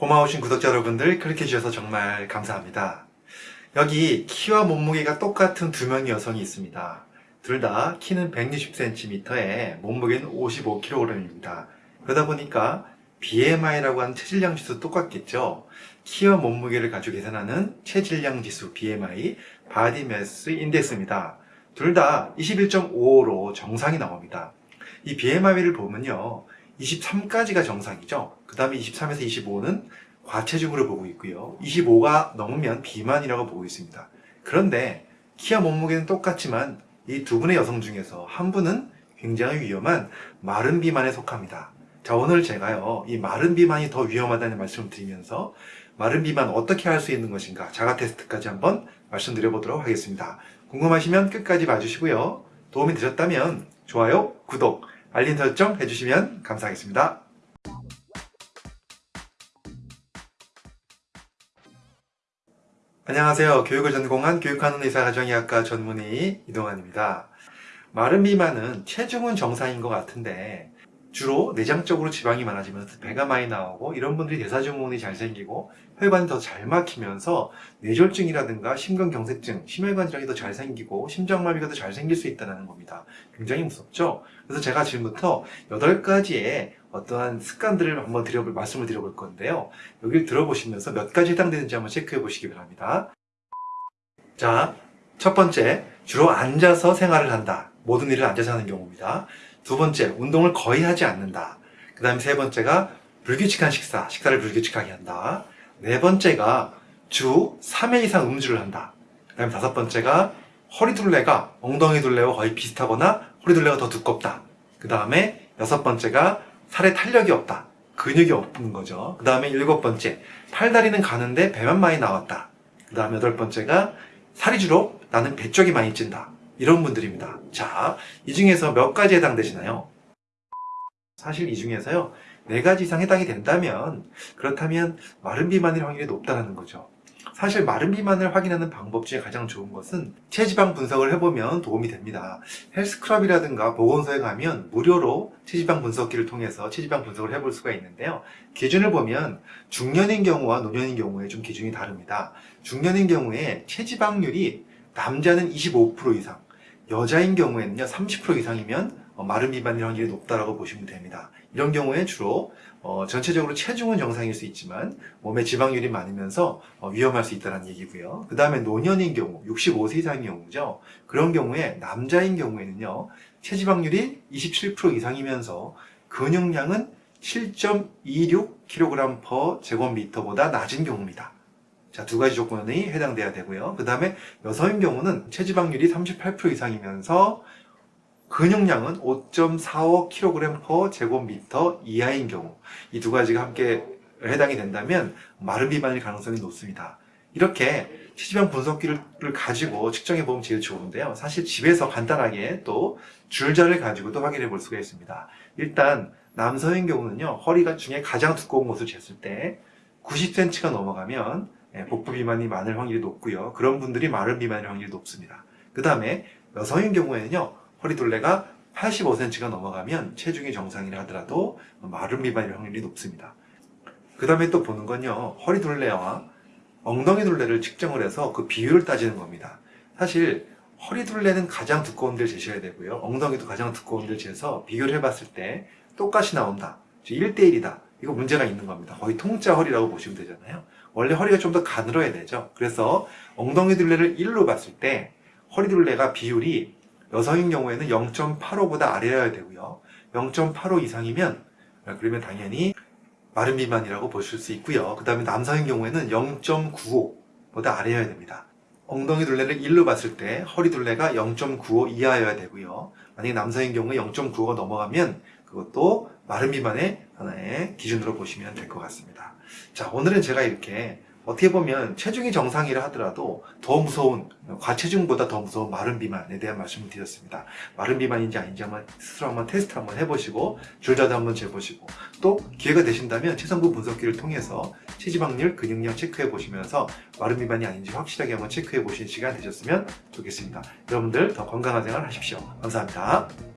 고마우신 구독자 여러분들 클릭해 주셔서 정말 감사합니다. 여기 키와 몸무게가 똑같은 두 명의 여성이 있습니다. 둘 다 키는 160cm에 몸무게는 55kg입니다. 그러다 보니까 BMI라고 하는 체질량 지수 똑같겠죠. 키와 몸무게를 가지고 계산하는 체질량 지수 BMI, Body Mass Index입니다. 둘 다 21.5로 정상이 나옵니다. 이 BMI를 보면요. 23까지가 정상이죠. 그 다음에 23에서 25는 과체중으로 보고 있고요. 25가 넘으면 비만이라고 보고 있습니다. 그런데 키와 몸무게는 똑같지만 이 두 분의 여성 중에서 한 분은 굉장히 위험한 마른 비만에 속합니다. 자 오늘 제가요 이 마른 비만이 더 위험하다는 말씀을 드리면서 마른 비만 어떻게 할 수 있는 것인가 자가 테스트까지 한번 말씀드려 보도록 하겠습니다. 궁금하시면 끝까지 봐주시고요. 도움이 되셨다면 좋아요, 구독, 알림 설정 해주시면 감사하겠습니다. 안녕하세요. 교육을 전공한 교육하는 의사 가정의학과 전문의 이동환입니다. 마른 비만은 체중은 정상인 것 같은데 주로 내장적으로 지방이 많아지면서 배가 많이 나오고 이런 분들이 대사증후군이 잘 생기고 혈관이 더 잘 막히면서 뇌졸중이라든가 심근경색증, 심혈관 질환이 더 잘 생기고 심장마비가 더 잘 생길 수 있다는 겁니다. 굉장히 무섭죠? 그래서 제가 지금부터 8가지의 어떠한 습관들을 한번 드려볼, 말씀을 드려볼 건데요. 여기를 들어보시면서 몇 가지 해당되는지 한번 체크해 보시기 바랍니다. 자, 첫 번째, 주로 앉아서 생활을 한다. 모든 일을 앉아서 하는 경우입니다. 두 번째, 운동을 거의 하지 않는다. 그 다음에 세 번째가 불규칙한 식사, 식사를 불규칙하게 한다. 네 번째가 주 3회 이상 음주를 한다. 그 다음에 다섯 번째가 허리 둘레가 엉덩이 둘레와 거의 비슷하거나 허리 둘레가 더 두껍다. 그 다음에 여섯 번째가 살에 탄력이 없다. 근육이 없는 거죠. 그 다음에 일곱 번째, 팔다리는 가는데 배만 많이 나왔다. 그 다음에 여덟 번째가 살이 주로 나는 배 쪽이 많이 찐다. 이런 분들입니다. 자, 이 중에서 몇 가지 해당되시나요? 사실 이 중에서요, 네 가지 이상 해당이 된다면, 그렇다면 마른 비만일 확률이 높다는 거죠. 사실 마른 비만을 확인하는 방법 중에 가장 좋은 것은 체지방 분석을 해보면 도움이 됩니다. 헬스클럽이라든가 보건소에 가면 무료로 체지방 분석기를 통해서 체지방 분석을 해볼 수가 있는데요. 기준을 보면 중년인 경우와 노년인 경우에 좀 기준이 다릅니다. 중년인 경우에 체지방률이 남자는 25% 이상, 여자인 경우에는요 30% 이상이면 어, 마른 비만일 확률이 높다고 보시면 됩니다. 이런 경우에 주로 어, 전체적으로 체중은 정상일 수 있지만 몸에 지방률이 많으면서 어, 위험할 수 있다는 얘기고요. 그 다음에 노년인 경우, 65세 이상인 경우죠. 그런 경우에 남자인 경우에는요 체지방률이 27% 이상이면서 근육량은 7.26kg per 제곱미터보다 낮은 경우입니다. 자, 두 가지 조건이 해당돼야 되고요. 그 다음에 여성인 경우는 체지방률이 38% 이상이면서 근육량은 5.45kg per 제곱미터 이하인 경우 이 두 가지가 함께 해당이 된다면 마른 비만일 가능성이 높습니다. 이렇게 체지방 분석기를 가지고 측정해 보면 제일 좋은데요. 사실 집에서 간단하게 또 줄자를 가지고도 확인해 볼 수가 있습니다. 일단 남성인 경우는요. 허리가 중에 가장 두꺼운 것을 쟀을 때 90cm가 넘어가면 예, 복부 비만이 많을 확률이 높고요. 그런 분들이 마른 비만일 확률이 높습니다. 그 다음에 여성인 경우에는요. 허리 둘레가 85cm가 넘어가면 체중이 정상이라 하더라도 마른 비만일 확률이 높습니다. 그 다음에 또 보는 건요. 허리 둘레와 엉덩이 둘레를 측정을 해서 그 비율을 따지는 겁니다. 사실 허리 둘레는 가장 두꺼운 데를 재셔야 되고요. 엉덩이도 가장 두꺼운 데를 재서 비교를 해봤을 때 똑같이 나온다. 1대1이다. 이거 문제가 있는 겁니다. 거의 통짜 허리라고 보시면 되잖아요. 원래 허리가 좀 더 가늘어야 되죠. 그래서 엉덩이 둘레를 1로 봤을 때 허리 둘레가 비율이 여성인 경우에는 0.85보다 아래여야 되고요. 0.85 이상이면 그러면 당연히 마른 비만이라고 보실 수 있고요. 그 다음에 남성인 경우에는 0.95보다 아래여야 됩니다. 엉덩이 둘레를 1로 봤을 때 허리 둘레가 0.95 이하여야 되고요. 만약에 남성인 경우에 0.95가 넘어가면 그것도 마른 비만의 기준으로 보시면 될 것 같습니다. 자, 오늘은 제가 이렇게 어떻게 보면 체중이 정상이라 하더라도 더 무서운 과체중보다 더 무서운 마른 비만에 대한 말씀을 드렸습니다. 마른 비만인지 아닌지 한번 스스로 한번 테스트 한번 해보시고 줄자도 한번 재보시고 또 기회가 되신다면 체성분 분석기를 통해서 체지방률, 근육량 체크해 보시면서 마른 비만이 아닌지 확실하게 한번 체크해 보시는 시간 되셨으면 좋겠습니다. 여러분들 더 건강한 생활 하십시오. 감사합니다.